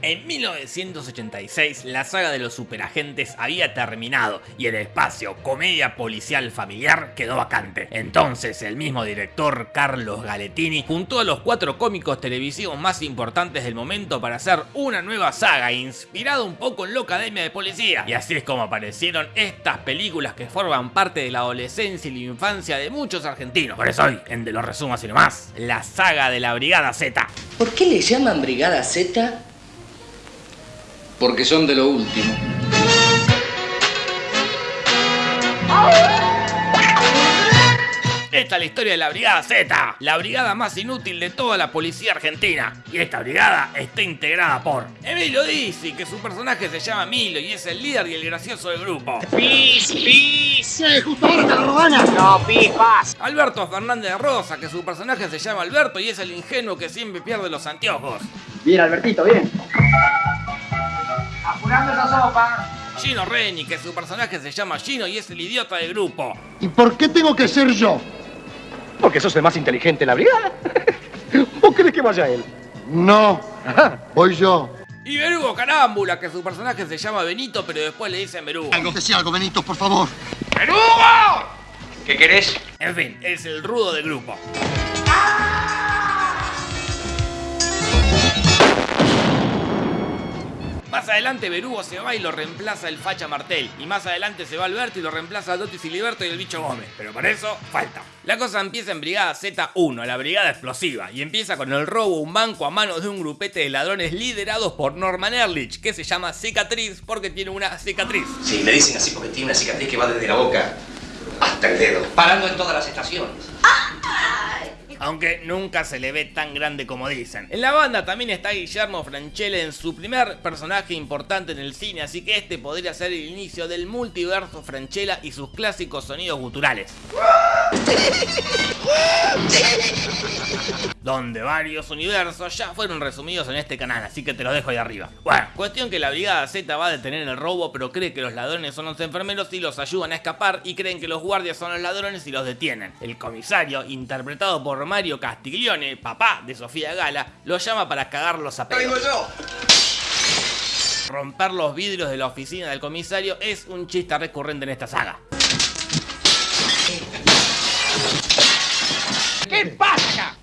En 1986, la saga de los superagentes había terminado y el espacio comedia policial familiar quedó vacante. Entonces, el mismo director, Carlos Galetini, juntó a los cuatro cómicos televisivos más importantes del momento para hacer una nueva saga inspirada un poco en la Academia de Policía. Y así es como aparecieron estas películas que forman parte de la adolescencia y la infancia de muchos argentinos. Por eso hoy, en De los Resumos y nomás, la saga de la Brigada Z. ¿Por qué le llaman Brigada Z? Porque son de lo último. Esta es la historia de la Brigada Z, la brigada más inútil de toda la policía argentina. Y esta brigada está integrada por Emilio Dizzi, que su personaje se llama Emilio y es el líder y el gracioso del grupo. ¡Pis, pis! justo ahora te lo van No, pis, paz. Alberto Fernández de Rosa, que su personaje se llama Alberto y es el ingenuo que siempre pierde los anteojos. Bien, Albertito, bien. Sopa. Gino Reni, que su personaje se llama Gino y es el idiota del grupo. ¿Y por qué tengo que ser yo? Porque sos el más inteligente en la brigada. ¿O crees que vaya él? No, voy yo. Y Berugo Carámbula, que su personaje se llama Benito, pero después le dicen Berugo. Algo algo, Benito, por favor. ¡Berugo! ¿Qué querés? En fin, es el rudo del grupo. Más adelante Berugo se va y lo reemplaza el Facha Martel. Y más adelante se va Alberto y lo reemplaza Dotti Filiberto y el Bicho Gómez. Pero para eso falta. La cosa empieza en Brigada Z1, la brigada explosiva, y empieza con el robo a un banco a manos de un grupete de ladrones liderados por Norman Erlich, que se llama Cicatriz porque tiene una cicatriz. Sí, me dicen así porque tiene una cicatriz que va desde la boca hasta el dedo, parando en todas las estaciones. Aunque nunca se le ve tan grande como dicen. En la banda también está Guillermo Franchella en su primer personaje importante en el cine, así que este podría ser el inicio del multiverso Franchella y sus clásicos sonidos guturales. Donde varios universos ya fueron resumidos en este canal, así que te lo dejo ahí arriba. Bueno, cuestión que la Brigada Z va a detener el robo, pero cree que los ladrones son los enfermeros y los ayudan a escapar, y creen que los guardias son los ladrones y los detienen. El comisario, interpretado por Mario Castiglione, papá de Sofía Gala, lo llama para cagarlos a pedos. Romper los vidrios de la oficina del comisario es un chiste recurrente en esta saga. ¿Qué pasa?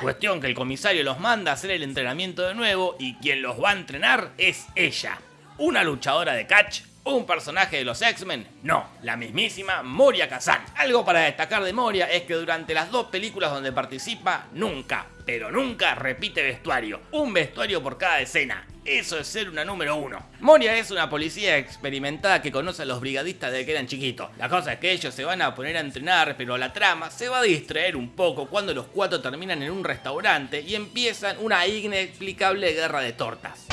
Cuestión que el comisario los manda a hacer el entrenamiento de nuevo y quien los va a entrenar es ella, una luchadora de catch ¿Un personaje de los X-Men? No, la mismísima Moria Kazan. Algo para destacar de Moria es que durante las dos películas donde participa, nunca, pero nunca repite vestuario. Un vestuario por cada escena. Eso es ser una número uno. Moria es una policía experimentada que conoce a los brigadistas desde que eran chiquitos. La cosa es que ellos se van a poner a entrenar, pero la trama se va a distraer un poco cuando los cuatro terminan en un restaurante y empiezan una inexplicable guerra de tortas.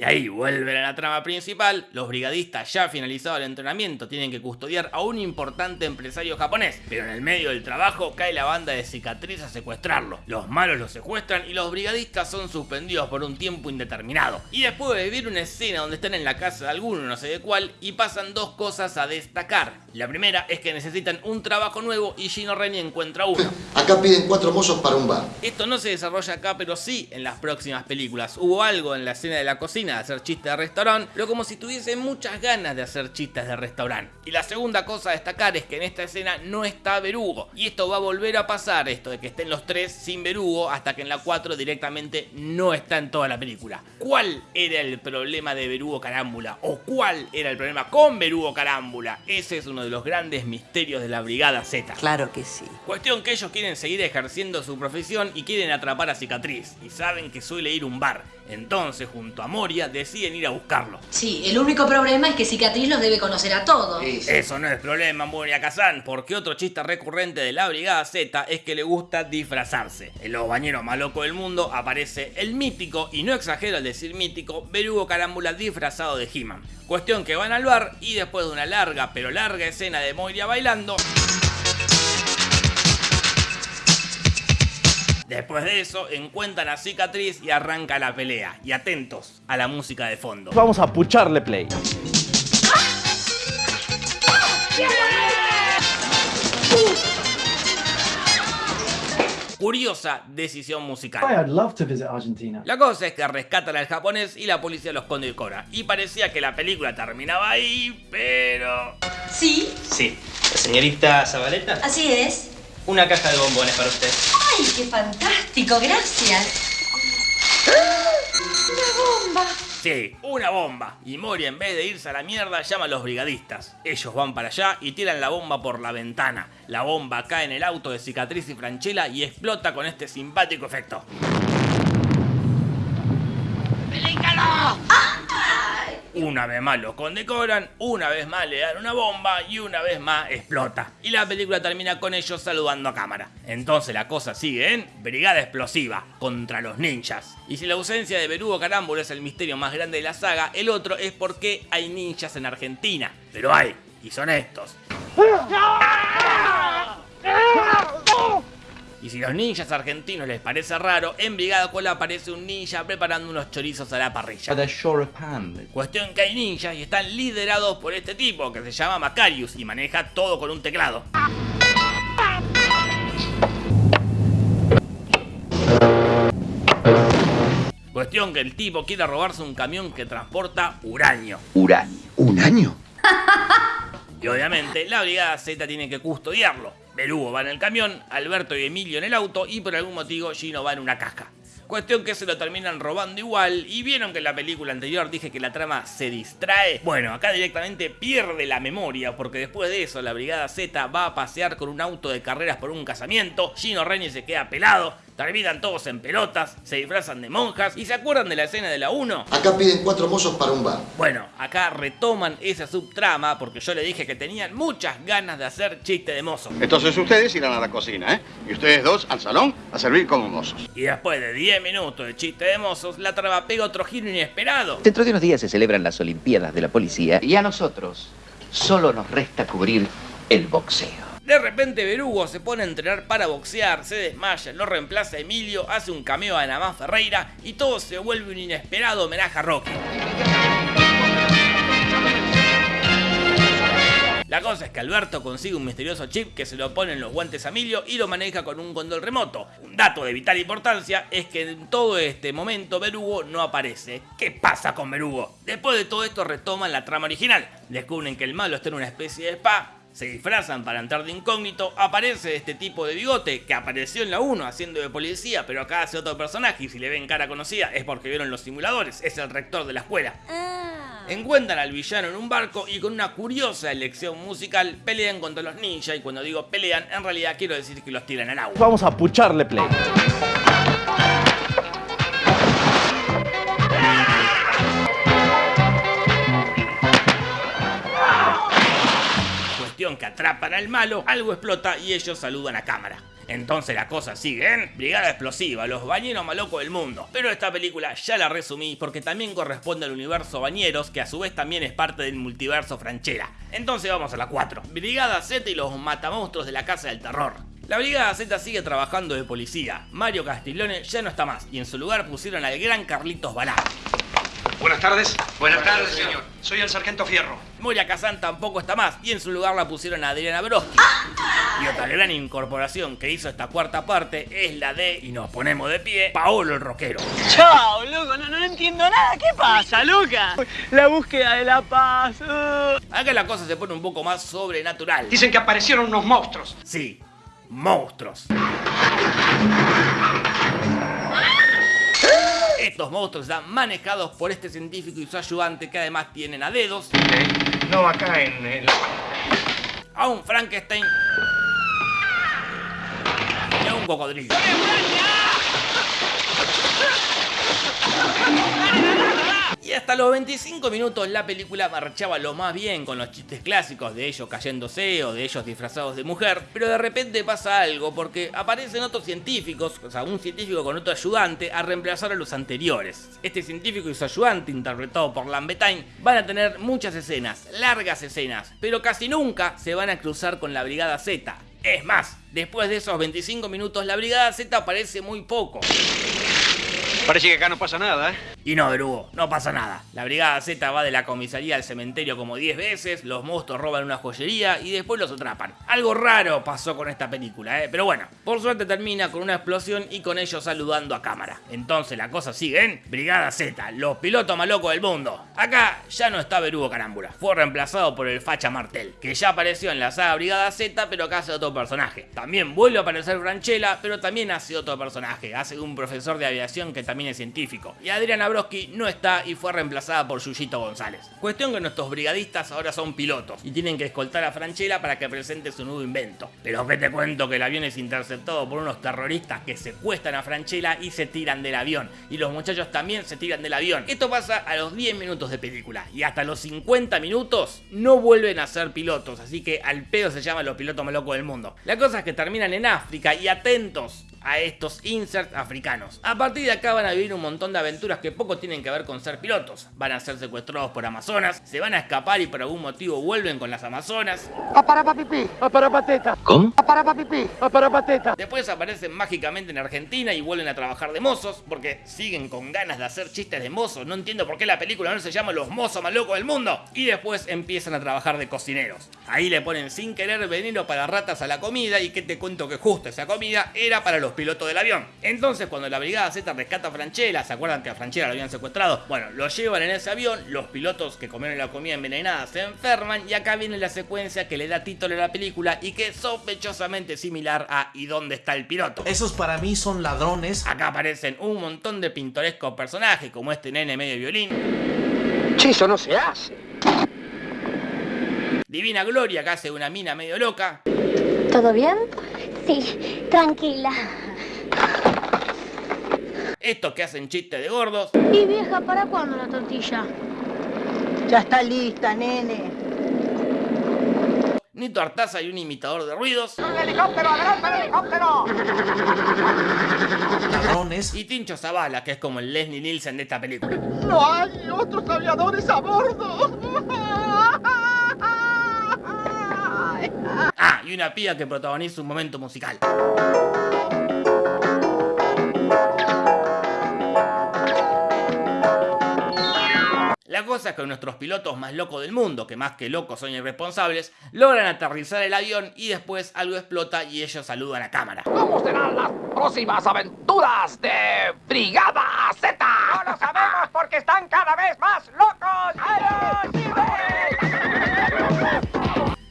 Y ahí vuelven a la trama principal, los brigadistas ya finalizado el entrenamiento tienen que custodiar a un importante empresario japonés, pero en el medio del trabajo cae la banda de cicatriz a secuestrarlo. Los malos lo secuestran y los brigadistas son suspendidos por un tiempo indeterminado. Y después de vivir una escena donde están en la casa de alguno, no sé de cuál, y pasan dos cosas a destacar. La primera es que necesitan un trabajo nuevo y Gino Reni encuentra uno. Acá piden cuatro mozos para un bar. Esto no se desarrolla acá, pero sí en las próximas películas. Hubo algo en la escena de la cocina de hacer chistes de restaurante, pero como si tuviese muchas ganas de hacer chistes de restaurante. Y la segunda cosa a destacar es que en esta escena no está Berugo. Y esto va a volver a pasar, esto de que estén los tres sin Berugo, hasta que en la 4 directamente no está en toda la película. ¿Cuál era el problema de Berugo Carámbula? ¿O cuál era el problema con Berugo Carámbula? Ese es uno de los grandes misterios de la Brigada Z. Claro que sí. Cuestión que ellos quieren seguir ejerciendo su profesión y quieren atrapar a Cicatriz. Y saben que suele ir un bar. Entonces, junto a Moria, deciden ir a buscarlo. Sí, el único problema es que Cicatriz los debe conocer a todos. Eso no es problema, Moria Kazan, porque otro chiste recurrente de la Brigada Z es que le gusta disfrazarse. En los bañeros más locos del mundo aparece el mítico, y no exagero al decir mítico, Berugo Carámbula disfrazado de He-Man. Cuestión que van al bar y después de una larga pero larga escena de Moria bailando... Después de eso, encuentra la cicatriz y arranca la pelea. Y atentos a la música de fondo. Vamos a pucharle play. curiosa decisión musical. La cosa es que rescatan al japonés y la policía los condecora. Y parecía que la película terminaba ahí, pero... ¿Sí? Sí. Señorita Zabaleta? Así es. Una caja de bombones para usted. ¡Ay, qué fantástico! Gracias. ¡Una bomba! Sí, una bomba. Y Mori en vez de irse a la mierda llama a los brigadistas. Ellos van para allá y tiran la bomba por la ventana. La bomba cae en el auto de Cicatriz y Franchella y explota con este simpático efecto. Una vez más los condecoran, una vez más le dan una bomba y una vez más explota. Y la película termina con ellos saludando a cámara. Entonces la cosa sigue en Brigada Explosiva contra los ninjas. Y si la ausencia de Berugo Carámbulo es el misterio más grande de la saga, el otro es por qué hay ninjas en Argentina. Pero hay, y son estos. Y si los ninjas argentinos les parece raro, en Brigada Cola aparece un ninja preparando unos chorizos a la parrilla. Cuestión que hay ninjas y están liderados por este tipo que se llama Macarius y maneja todo con un teclado. Cuestión que el tipo quiere robarse un camión que transporta uranio. Uranio. ¿Un año? Y obviamente la brigada Z tiene que custodiarlo. Berugo va en el camión, Alberto y Emilio en el auto y por algún motivo Gino va en una caja. Cuestión que se lo terminan robando igual y vieron que en la película anterior dije que la trama se distrae. Bueno, acá directamente pierde la memoria porque después de eso la brigada Z va a pasear con un auto de carreras por un casamiento, Gino Reni se queda pelado, terminan todos en pelotas, se disfrazan de monjas y se acuerdan de la escena de la 1. Acá piden cuatro mozos para un bar. Bueno, acá retoman esa subtrama porque yo le dije que tenían muchas ganas de hacer chiste de mozo. Entonces ustedes irán a la cocina, ¿eh? Y ustedes dos al salón a servir como mozos. Y después de 10 minutos de chiste de mozos, la trama pega otro giro inesperado. Dentro de unos días se celebran las Olimpiadas de la Policía y a nosotros solo nos resta cubrir el boxeo. De repente Berugo se pone a entrenar para boxear, se desmaya, lo reemplaza Emilio, hace un cameo a Namán Ferreira y todo se vuelve un inesperado homenaje a Rocky. La cosa es que Alberto consigue un misterioso chip que se lo pone en los guantes a Emilio y lo maneja con un control remoto. Un dato de vital importancia es que en todo este momento Berugo no aparece. ¿Qué pasa con Berugo? Después de todo esto retoman la trama original. Descubren que el malo está en una especie de spa, se disfrazan para entrar de incógnito, aparece este tipo de bigote que apareció en la 1 haciendo de policía, pero acá hace otro personaje y si le ven cara conocida es porque vieron los simuladores, es el rector de la escuela. Encuentran al villano en un barco y con una curiosa elección musical pelean contra los ninjas y cuando digo pelean en realidad quiero decir que los tiran al agua. Vamos a pucharle play. Atrapan al malo, algo explota y ellos saludan a cámara. Entonces la cosa sigue en Brigada Explosiva, los bañeros malocos del mundo. Pero esta película ya la resumí porque también corresponde al universo Bañeros, que a su vez también es parte del multiverso Franchera. Entonces vamos a la 4. Brigada Z y los matamonstruos de la Casa del Terror. La Brigada Z sigue trabajando de policía. Mario Castiglione ya no está más y en su lugar pusieron al gran Carlitos Balá. Buenas tardes. Buenas tardes, señor. Soy el sargento Fierro. Moria Kazan tampoco está más y en su lugar la pusieron a Adriana Broski. Y otra gran incorporación que hizo esta cuarta parte es la de, y nos ponemos de pie, Paolo el Rockero. Chao, loco, no, no entiendo nada. ¿Qué pasa, Luca? La búsqueda de la paz. uh. Acá la cosa se pone un poco más sobrenatural. Dicen que aparecieron unos monstruos. Sí, monstruos. Estos monstruos están manejados por este científico y su ayudante que además tienen a dedos, No, acá en el... a un Frankenstein y a un cocodrilo. Y hasta los 25 minutos la película marchaba lo más bien con los chistes clásicos de ellos cayéndose o de ellos disfrazados de mujer, pero de repente pasa algo porque aparecen otros científicos, o sea, un científico con otro ayudante a reemplazar a los anteriores. Este científico y su ayudante, interpretado por Lambetain, van a tener muchas escenas, largas escenas, pero casi nunca se van a cruzar con la Brigada Z. Es más, después de esos 25 minutos la Brigada Z aparece muy poco. Parece que acá no pasa nada, ¿eh? Y no, Berugo, no pasa nada. La Brigada Z va de la comisaría al cementerio como 10 veces, los monstruos roban una joyería y después los atrapan. Algo raro pasó con esta película, ¿eh? Pero bueno, por suerte termina con una explosión y con ellos saludando a cámara. Entonces la cosa sigue en Brigada Z, los pilotos más locos del mundo. Acá ya no está Berugo Carámbula, fue reemplazado por el Facha Martel, que ya apareció en la saga Brigada Z, pero acá hace otro personaje. También vuelve a aparecer Franchella, pero también hace otro personaje, hace un profesor de aviación que también es científico. Y Adriana No está y fue reemplazada por Yuyito González. Cuestión que nuestros brigadistas ahora son pilotos y tienen que escoltar a Franchella para que presente su nuevo invento. Pero que te cuento que el avión es interceptado por unos terroristas que secuestran a Franchella y se tiran del avión. Y los muchachos también se tiran del avión. Esto pasa a los 10 minutos de película y hasta los 50 minutos no vuelven a ser pilotos, así que al pedo se llaman los pilotos más locos del mundo. La cosa es que terminan en África y atentos a estos inserts africanos. A partir de acá van a vivir un montón de aventuras que poco tienen que ver con ser pilotos. Van a ser secuestrados por Amazonas, se van a escapar y por algún motivo vuelven con las Amazonas. ¡Aparapapipí! ¡Aparapateta! ¿Cómo? ¡Aparapapipí! ¡Aparapateta! Después aparecen mágicamente en Argentina y vuelven a trabajar de mozos porque siguen con ganas de hacer chistes de mozos. No entiendo por qué la película no se llama Los mozos más locos del mundo. Y después empiezan a trabajar de cocineros. Ahí le ponen sin querer veneno para ratas a la comida y que te cuento que justo esa comida era para los pilotos del avión. Entonces cuando la brigada Z rescata a Franchella, ¿se acuerdan que a Franchella lo habían secuestrado? Bueno, lo llevan en ese avión, los pilotos que comieron la comida envenenada se enferman y acá viene la secuencia que le da título a la película y que es sospechosamente similar a ¿Y dónde está el piloto? Esos para mí son ladrones. Acá aparecen un montón de pintorescos personajes como este nene medio violín. Chiso no se hace. Divina Gloria que hace una mina medio loca. ¿Todo bien? Sí, tranquila. Estos que hacen chistes de gordos. Y vieja, ¿para cuándo la tortilla? Ya está lista, nene. Nito Artaza y un imitador de ruidos. ¡Un helicóptero! ¡Adelante el helicóptero! Ladrones. Y Tincho Zavala, que es como el Leslie Nielsen de esta película. ¡No hay otros aviadores a bordo! Ah, y una pía que protagoniza un momento musical. La cosa es que nuestros pilotos más locos del mundo, que más que locos son irresponsables, logran aterrizar el avión y después algo explota y ellos saludan a cámara. ¿Cómo serán las próximas aventuras de Brigada Z? No lo sabemos porque están cada vez más locos.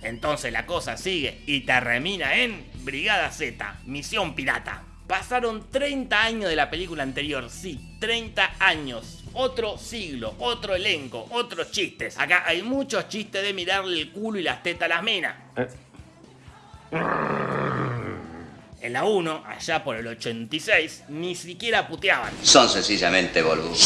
Entonces la cosa sigue y termina en Brigada Z, Misión Pirata. Pasaron 30 años de la película anterior, sí, 30 años. Otro siglo, otro elenco, otros chistes. Acá hay muchos chistes de mirarle el culo y las tetas a las minas. En la 1, allá por el 86, ni siquiera puteaban. Son sencillamente boludos.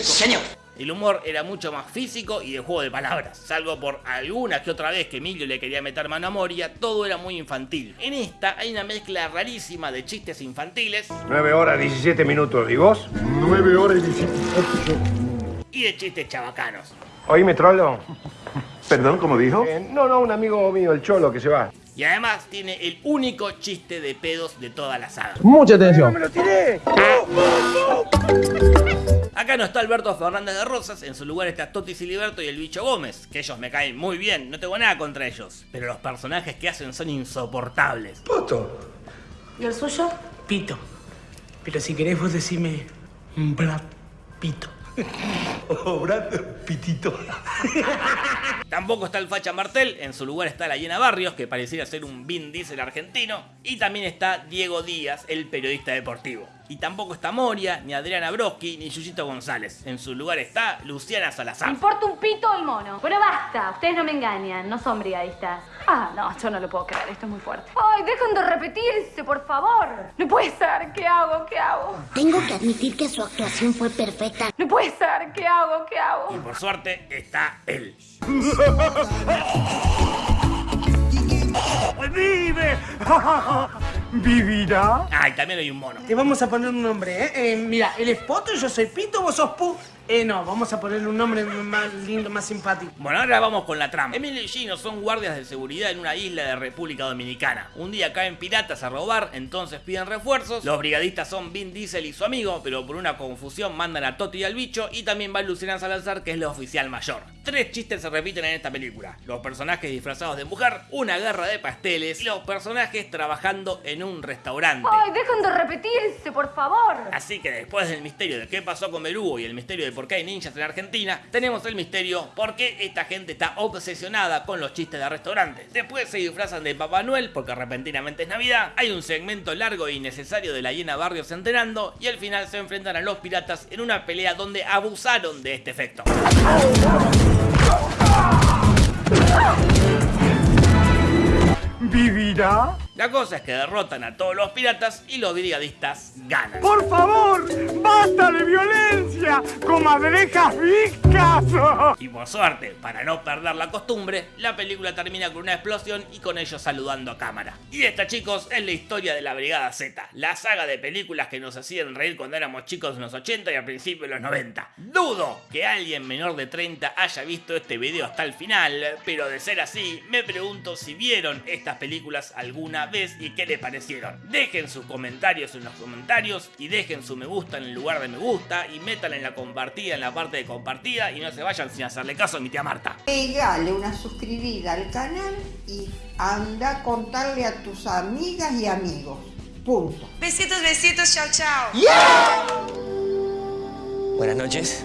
Señor. El humor era mucho más físico y de juego de palabras. Salvo por alguna que otra vez que Emilio le quería meter mano a Moria, todo era muy infantil. En esta hay una mezcla rarísima de chistes infantiles 9 horas 17 minutos. ¿Y vos? 9 horas y 17 y de chistes chabacanos. Oíme, trolo. Perdón, ¿cómo dijo? Eh, no, no, un amigo mío, el cholo, que se va. Y además tiene el único chiste de pedos de toda la saga. Mucha atención. ¡Me lo tiré! Acá no está Alberto Fernández de Rosas, en su lugar está Toti Siliberto y el bicho Gómez, que ellos me caen muy bien, no tengo nada contra ellos, pero los personajes que hacen son insoportables. Poto. ¿Y el suyo? Pito. Pero si querés vos decime Brad Pito. Oh, Brad Pitito. Tampoco está el Facha Martel, en su lugar está la Llena Barrios, que pareciera ser un Vin Diesel argentino, y también está Diego Díaz, el periodista deportivo. Y tampoco está Moria, ni Adriana Broski, ni Yuyito González. En su lugar está Luciana Me Salazar. importa un pito el mono. Bueno, basta. Ustedes no me engañan. No son brigadistas. Ah, no, yo no lo puedo creer. Esto es muy fuerte. Ay, dejen de repetirse, por favor. No puede ser. ¿Qué hago? ¿Qué hago? Tengo que admitir que su actuación fue perfecta. No puede ser. ¿Qué hago? ¿Qué hago? Y por suerte está él. ¡Vive! ¿Vivirá? Ah, y también hay un mono. Te vamos a poner un nombre, ¿eh? Eh, Mira, él es Poto, yo soy Pito, vos sos Pu. Eh, no, vamos a ponerle un nombre más lindo, más simpático. Bueno, ahora vamos con la trama. Emilio y Gino son guardias de seguridad en una isla de República Dominicana. Un día caen piratas a robar, entonces piden refuerzos. Los brigadistas son Vin Diesel y su amigo, pero por una confusión mandan a Toti y al bicho y también va Luciana Salazar, que es la oficial mayor. Tres chistes se repiten en esta película. Los personajes disfrazados de mujer, una guerra de pasteles y los personajes trabajando en un restaurante. Ay, dejen de repetirse, por favor. Así que después del misterio de qué pasó con Berugo y el misterio de por qué hay ninjas en Argentina, tenemos el misterio por qué esta gente está obsesionada con los chistes de restaurantes. Después se disfrazan de Papá Noel porque repentinamente es Navidad, hay un segmento largo e innecesario de la llena Barrios enterando y al final se enfrentan a los piratas en una pelea donde abusaron de este efecto. ¿Vivirá? La cosa es que derrotan a todos los piratas y los brigadistas ganan. ¡Por favor! ¡Basta de violencia! ¡Comadrejas viscas! Y por suerte, para no perder la costumbre, la película termina con una explosión y con ellos saludando a cámara. Y esta, chicos, es la historia de la Brigada Z, la saga de películas que nos hacían reír cuando éramos chicos en los 80 y al principio de los 90. Dudo que alguien menor de 30 haya visto este video hasta el final, pero de ser así, me pregunto si vieron estas películas alguna y qué les parecieron. Dejen sus comentarios en los comentarios y dejen su me gusta en el lugar de me gusta y metan en la compartida en la parte de compartida y no se vayan sin hacerle caso a mi tía Marta. Pegale una suscribida al canal y anda a contarle a tus amigas y amigos. Punto. Besitos, besitos, chao, chao. Buenas noches.